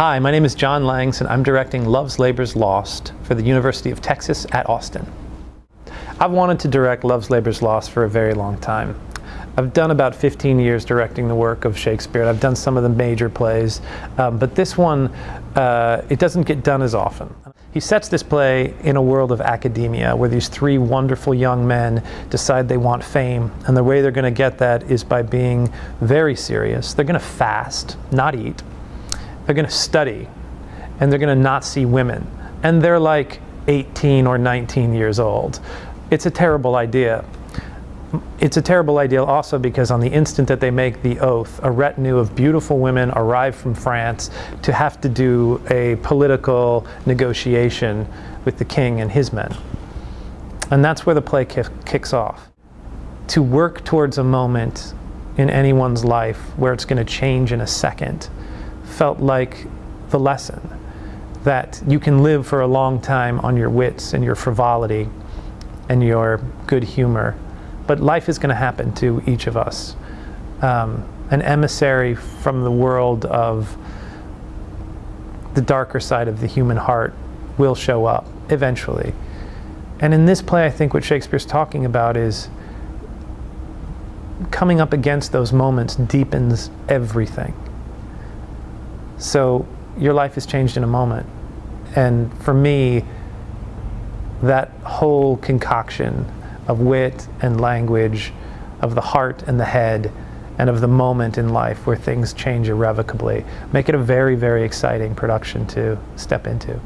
Hi, my name is John Langs and I'm directing Love's Labor's Lost for the University of Texas at Austin. I've wanted to direct Love's Labor's Lost for a very long time. I've done about 15 years directing the work of Shakespeare. I've done some of the major plays, um, but this one, uh, it doesn't get done as often. He sets this play in a world of academia where these three wonderful young men decide they want fame, and the way they're going to get that is by being very serious. They're going to fast, not eat. They're going to study, and they're going to not see women. And they're like 18 or 19 years old. It's a terrible idea it's a terrible idea also because on the instant that they make the oath, a retinue of beautiful women arrive from France to have to do a political negotiation with the king and his men. And that's where the play kicks off. To work towards a moment in anyone's life where it's going to change in a second felt like the lesson that you can live for a long time on your wits and your frivolity and your good humor but life is going to happen to each of us. Um, an emissary from the world of the darker side of the human heart will show up eventually. And in this play, I think what Shakespeare's talking about is coming up against those moments deepens everything. So your life is changed in a moment. And for me, that whole concoction of wit and language, of the heart and the head, and of the moment in life where things change irrevocably. Make it a very, very exciting production to step into.